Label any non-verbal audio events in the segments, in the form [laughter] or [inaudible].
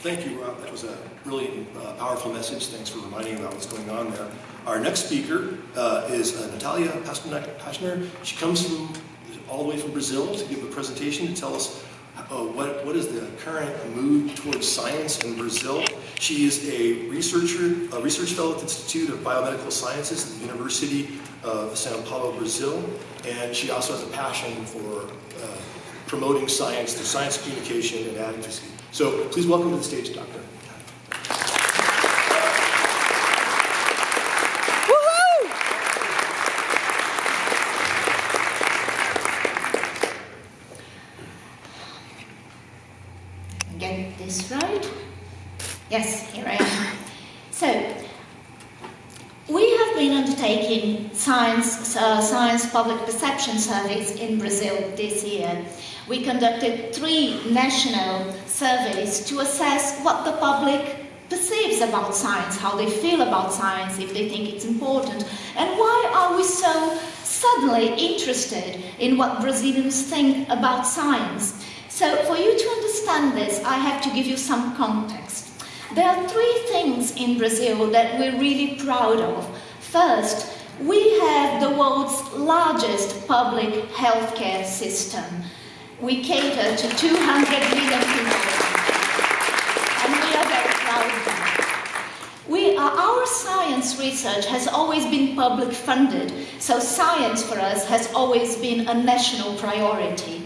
Thank you, Rob. That was a really uh, powerful message. Thanks for reminding about what's going on there. Our next speaker uh, is uh, Natalia Pasternak. She comes from all the way from Brazil to give a presentation to tell us uh, what, what is the current mood towards science in Brazil. She is a researcher, a research fellow at the Institute of Biomedical Sciences at the University of Sao Paulo, Brazil, and she also has a passion for uh, promoting science through science communication and advocacy. So please welcome to the stage, Doctor. Get this right? Yes, here I am. So, we have been undertaking science, uh, science public perception surveys in Brazil this year. We conducted three national surveys to assess what the public perceives about science, how they feel about science, if they think it's important, and why are we so suddenly interested in what Brazilians think about science. So for you to understand this, I have to give you some context. There are three things in Brazil that we're really proud of. First, we have the world's largest public healthcare system. We cater to 200 million people. And we are very proud of that. We are, our science research has always been public funded, so science for us has always been a national priority.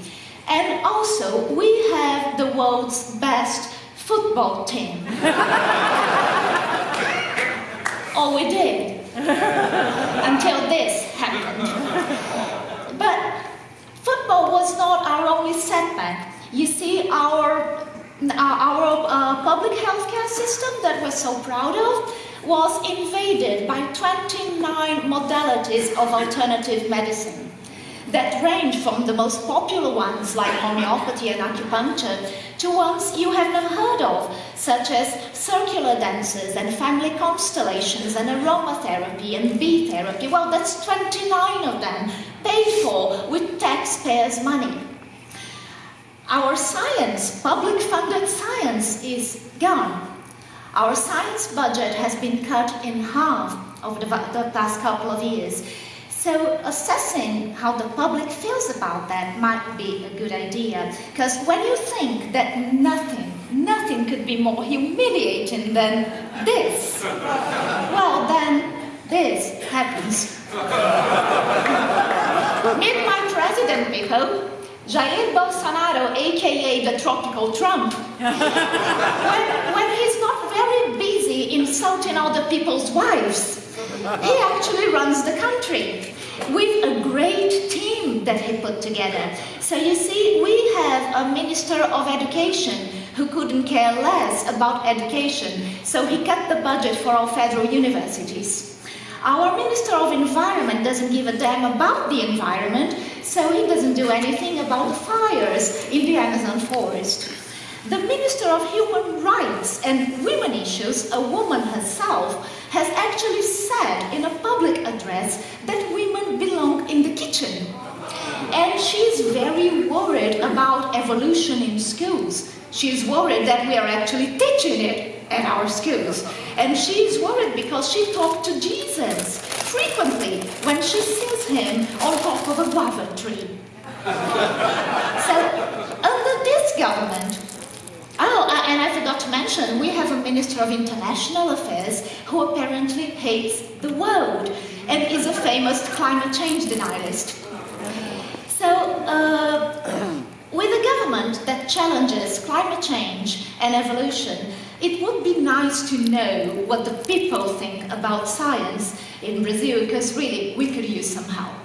And also, we have the world's best football team. [laughs] oh, we did. [laughs] Until this happened. Was not our only setback. You see, our, our uh, public healthcare system that we're so proud of was invaded by 29 modalities of alternative medicine that range from the most popular ones like homeopathy and acupuncture to ones you have never heard of, such as circular dances and family constellations and aromatherapy and bee therapy. Well, that's 29 of them, paid for with taxpayers' money. Our science, public funded science, is gone. Our science budget has been cut in half over the, the past couple of years. So assessing how the public feels about that might be a good idea. Because when you think that nothing, nothing could be more humiliating than this, [laughs] well then this happens. Meet my president, people. Jair Bolsonaro, aka the tropical Trump, when, when he's not very busy insulting other people's wives, he actually runs the country with a great team that he put together. So you see, we have a Minister of Education who couldn't care less about education, so he cut the budget for our federal universities. Our Minister of Environment doesn't give a damn about the environment, so he doesn't do anything about the fires in the Amazon forest. The Minister of Human Rights and Women Issues, a woman herself, has actually said in a public address that women belong in the kitchen. And she's very worried about evolution in schools. She's worried that we are actually teaching it at our schools. And she's worried because she talked to Jesus frequently when she sees him on top of a guava tree. [laughs] so, under this government, oh, and I forgot to mention, we have a Minister of International Affairs who apparently hates the world and is a famous climate change denialist. So, uh, [clears throat] with a government that challenges climate change and evolution, it would be nice to know what the people think about science in Brazil, because really, we could use some help.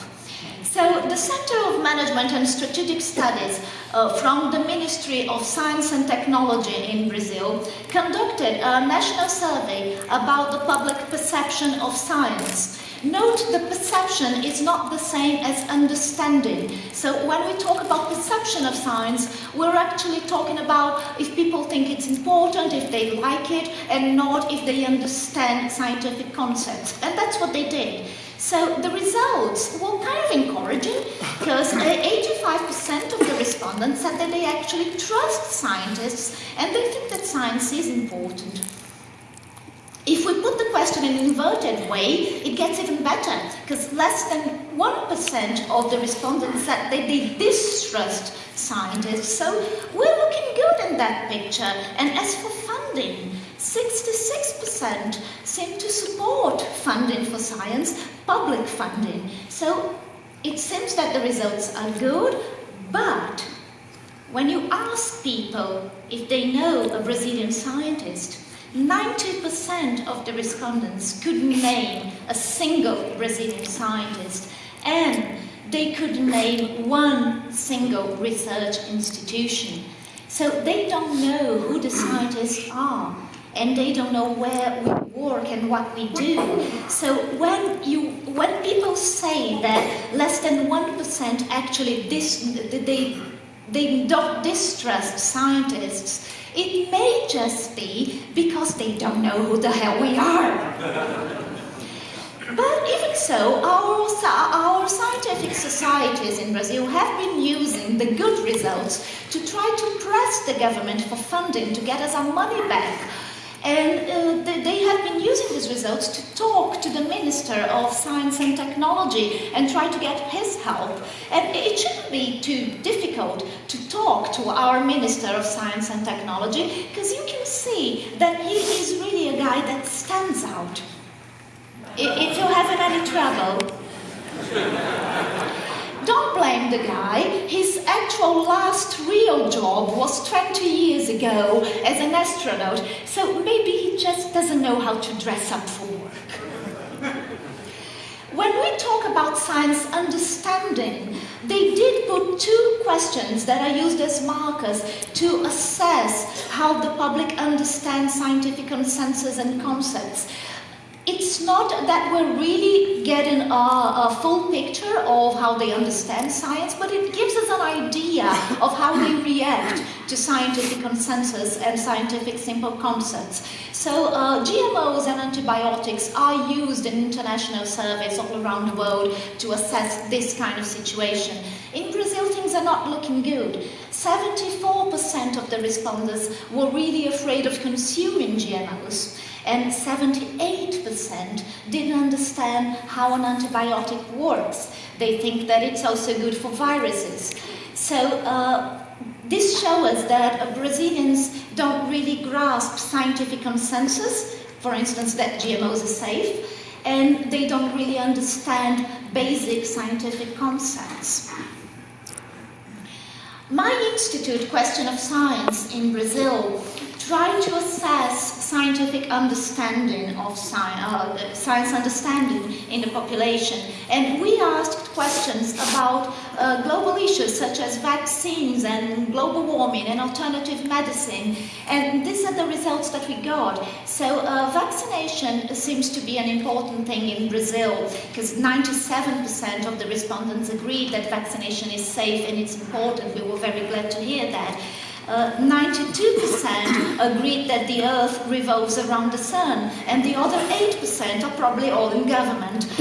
So the Center of Management and Strategic Studies uh, from the Ministry of Science and Technology in Brazil conducted a national survey about the public perception of science. Note the perception is not the same as understanding. So when we talk about perception of science, we're actually talking about if people think it's important, if they like it, and not if they understand scientific concepts. And that's what they did. So the results were kind of encouraging because 85% 85% of the respondents said that they actually trust scientists and they think that science is important. If we put the question in an inverted way, it gets even better, because less than 1% of the respondents said that they distrust scientists. So we're looking good in that picture. And as for funding, 66% seem to support funding for science, public funding. So it seems that the results are good, but when you ask people if they know a Brazilian scientist, 90% of the respondents couldn't name a single Brazilian scientist and they could name one single research institution. So they don't know who the scientists are and they don't know where we work and what we do. So when you when people say that less than 1% actually dis, they they don't distrust scientists, it may just be because they don't know who the hell we are. [laughs] But even so, our, our scientific societies in Brazil have been using the good results to try to press the government for funding to get us our money back and uh, they have been using these results to talk to the Minister of Science and Technology and try to get his help. And it shouldn't be too difficult to talk to our Minister of Science and Technology because you can see that he is really a guy that stands out. If you're having any trouble, don't blame the guy. His actual last real job was 20 years ago as an astronaut, so maybe he just doesn't know how to dress up for work. When we talk about science understanding, they did put two questions that are used as markers to assess how the public understands scientific consensus and concepts it's not that we're really getting a, a, full picture of how they understand science, but it gives us an idea of how they react to scientific consensus and scientific simple concepts. So uh, GMOs and antibiotics are used in international surveys all around the world to assess this kind of situation. In Brazil, things are not looking good. 74% of the respondents were really afraid of consuming GMOs and 78% didn't understand how an antibiotic works. They think that it's also good for viruses. So uh, this shows us that Brazilians don't really grasp scientific consensus, for instance, that GMOs are safe, and they don't really understand basic scientific concepts. My institute, Question of Science in Brazil, tried to assess scientific understanding of science, uh, science understanding in the population. And we asked questions about uh, global issues such as vaccines and global warming and alternative medicine. And these are the results that we got. So uh, vaccination seems to be an important thing in Brazil because 97% of the respondents agreed that vaccination is safe and it's important. We were very glad to hear that. 92% uh, agreed that the Earth revolves around the Sun, and the other 8% are probably all in government. [laughs]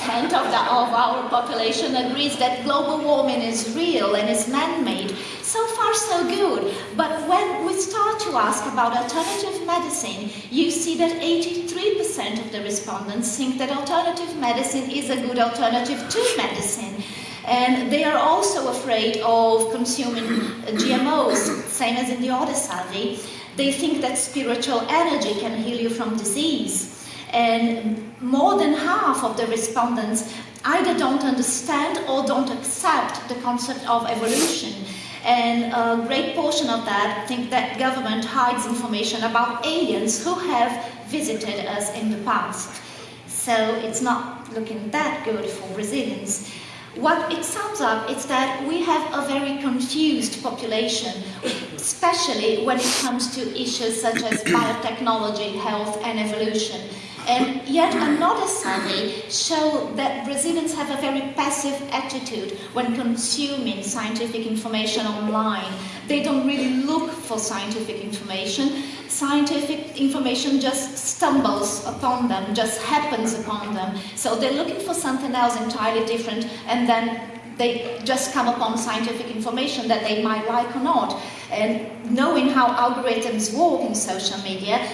87% of, the, of our population agrees that global warming is real and is man-made. So far, so good. But when we start to ask about alternative medicine, you see that 83% of the respondents think that alternative medicine is a good alternative to medicine. And they are also afraid of consuming GMOs, same as in the other survey. They think that spiritual energy can heal you from disease. And more than half of the respondents either don't understand or don't accept the concept of evolution. And a great portion of that think that government hides information about aliens who have visited us in the past. So it's not looking that good for Brazilians. What it sums up is that we have a very confused population, especially when it comes to issues such as biotechnology, health and evolution. And yet another survey showed that Brazilians have a very passive attitude when consuming scientific information online. They don't really look for scientific information. Scientific information just stumbles upon them, just happens upon them. So they're looking for something else entirely different and then they just come upon scientific information that they might like or not. And knowing how algorithms work in social media,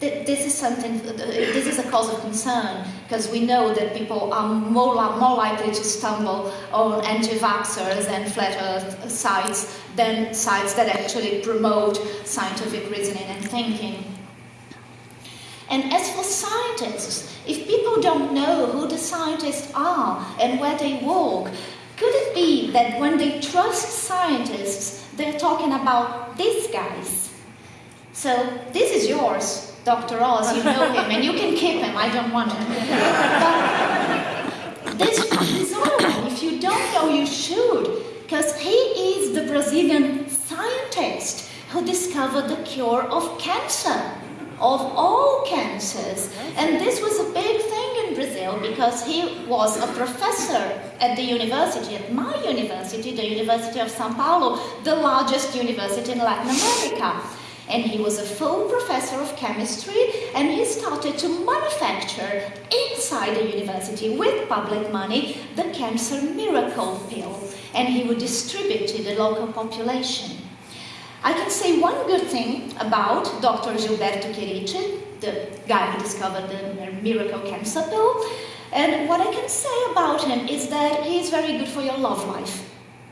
this is something, this is a cause of concern because we know that people are more, more likely to stumble on anti-vaxxers and flat earth sites than sites that actually promote scientific reasoning and thinking. And as for scientists, if people don't know who the scientists are and where they work, could it be that when they trust scientists, they're talking about these guys? So this is yours, Dr. Oz, you know him, and you can keep him, I don't want him. But this, this other if you don't know, you should, because he is the Brazilian scientist who discovered the cure of cancer, of all cancers. And this was a big thing in Brazil because he was a professor at the university, at my university, the University of Sao Paulo, the largest university in Latin America and he was a full professor of chemistry and he started to manufacture inside the university with public money the cancer miracle pill and he would distribute to the local population. I can say one good thing about Dr. Gilberto Chierice, the guy who discovered the miracle cancer pill, and what I can say about him is that he is very good for your love life.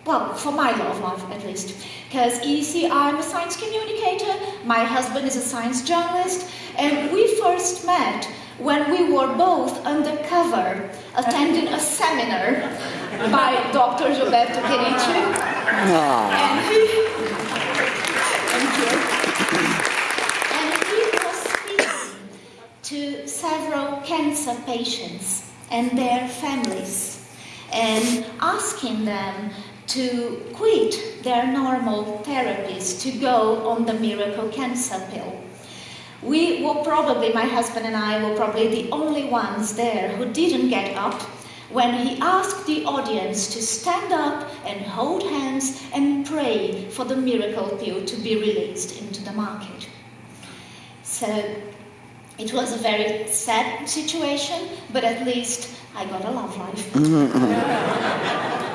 Well, for my love life at least. Because you see, I'm a science communicator, my husband is a science journalist, and we first met when we were both undercover attending a seminar by Dr. Gilberto Chierice. Ah. And he. And he was speaking to several cancer patients and their families and asking them to quit their normal therapies to go on the miracle cancer pill. We were probably, my husband and I were probably the only ones there who didn't get up when he asked the audience to stand up and hold hands and pray for the miracle pill to be released into the market. So it was a very sad situation, but at least I got a love life. Mm-hmm. [laughs]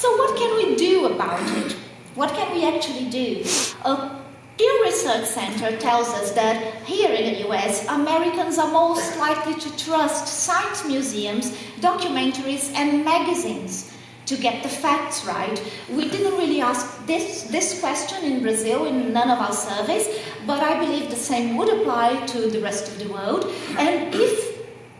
So what can we do about it? What can we actually do? A Pew Research Center tells us that here in the US, Americans are most likely to trust science museums, documentaries, and magazines to get the facts right. We didn't really ask this, this question in Brazil in none of our surveys, but I believe the same would apply to the rest of the world. And if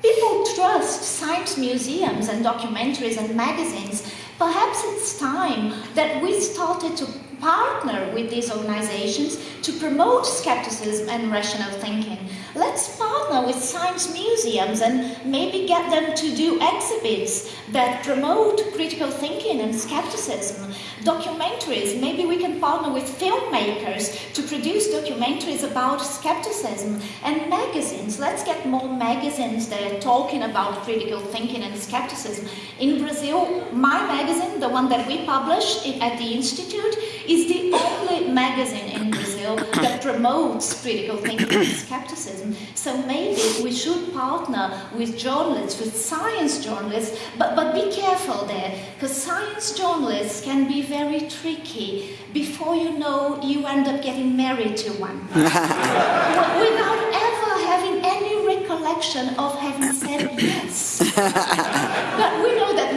people trust science museums and documentaries and magazines, Perhaps it's time that we started to partner with these organizations to promote skepticism and rational thinking. Let's partner with science museums and maybe get them to do exhibits that promote critical thinking and skepticism. Documentaries, maybe we can partner with filmmakers to produce documentaries about skepticism. And magazines, let's get more magazines that are talking about critical thinking and skepticism. In Brazil, my magazine, the one that we publish at the Institute, is the only magazine in That promotes critical thinking and skepticism. So maybe we should partner with journalists, with science journalists, but, but be careful there, because science journalists can be very tricky. Before you know, you end up getting married to one. [laughs] Without ever having any recollection of having said yes. [laughs] but we know that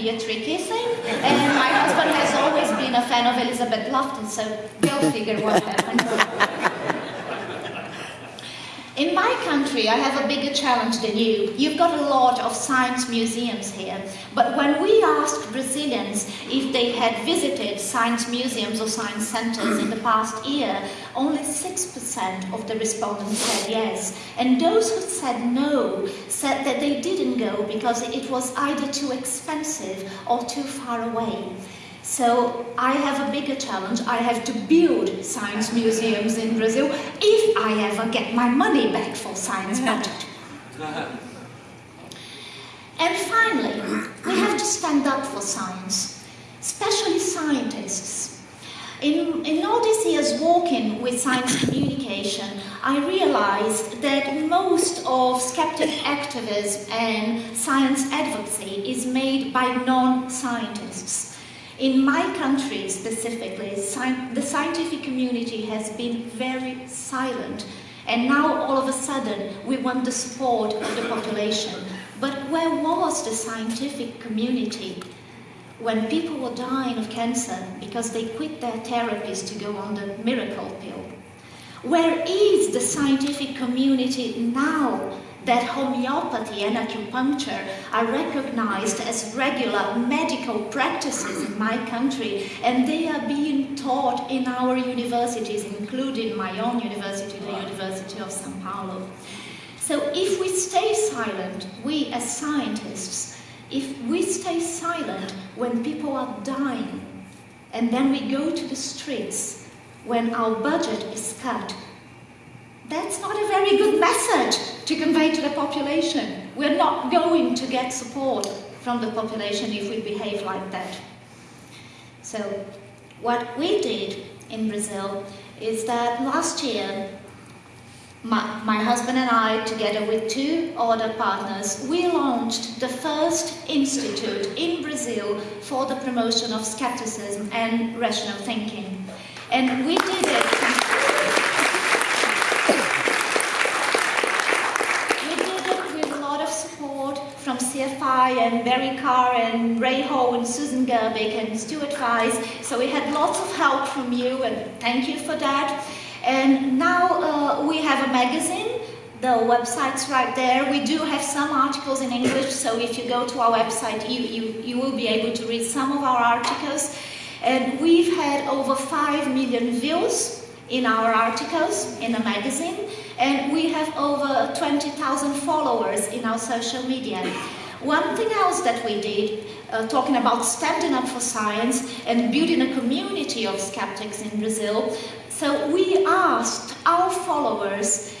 be a tricky thing, and my husband has always been a fan of Elizabeth Loftus, so they'll figure what [laughs] happened. In my country, I have a bigger challenge than you. You've got a lot of science museums here, but when we asked Brazilians if they had visited science museums or science centers in the past year, only 6% of the respondents said yes. And those who said no said that they didn't go because it was either too expensive or too far away. So I have a bigger challenge. I have to build science museums in Brazil if I ever get my money back for science [laughs] budget. And finally, we have to stand up for science, especially scientists. In, in all these years working with science communication, I realized that most of skeptic activism and science advocacy is made by non-scientists. In my country specifically, the scientific community has been very silent and now all of a sudden we want the support of the population. But where was the scientific community when people were dying of cancer because they quit their therapies to go on the miracle pill? Where is the scientific community now that homeopathy and acupuncture are recognized as regular medical practices in my country and they are being taught in our universities, including my own university, the University of Sao Paulo. So if we stay silent, we as scientists, if we stay silent when people are dying, and then we go to the streets when our budget is cut, that's not a very good message to convey to the population. We're not going to get support from the population if we behave like that. So what we did in Brazil is that last year my, my, husband and I, together with two other partners, we launched the first institute in Brazil for the promotion of skepticism and rational thinking. And we did it CFI and Barry Karr and Ray Ho and Susan Gerbic and Stuart Vyse. So we had lots of help from you and thank you for that. And now uh, we have a magazine. The website's right there. We do have some articles in English, so if you go to our website, you, you, you will be able to read some of our articles. And we've had over 5 million views in our articles in the magazine, and we have over 20,000 followers in our social media. One thing else that we did, uh, talking about standing up for science and building a community of skeptics in Brazil, so we asked our followers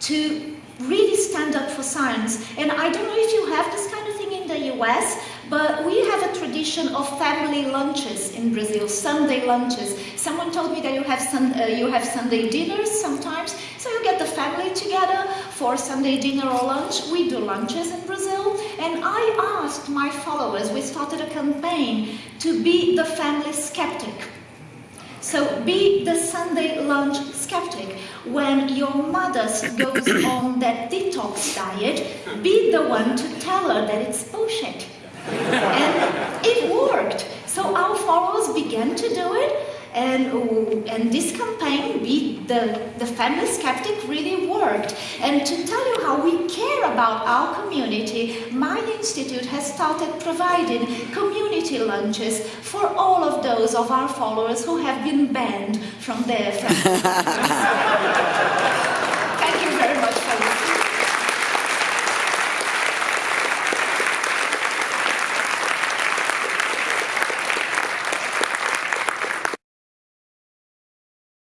to really stand up for science. And I don't know if you have this kind of thing in the US, but we have a tradition of family lunches in Brazil, Sunday lunches. Someone told me that you have, sun, uh, you have Sunday dinners sometimes, so you get the family together for Sunday dinner or lunch. We do lunches in Brazil, and I asked my followers, we started a campaign to be the family skeptic. So be the Sunday lunch skeptic. When your mother goes [coughs] on that detox diet, be the one to tell her that it's bullshit. And it worked. So our followers began to do it, and, and this campaign, Be the, the Family Skeptic, really worked. And to tell you how we care about our community, my institute has started providing community lunches for all of those of our followers who have been banned from their [laughs] family.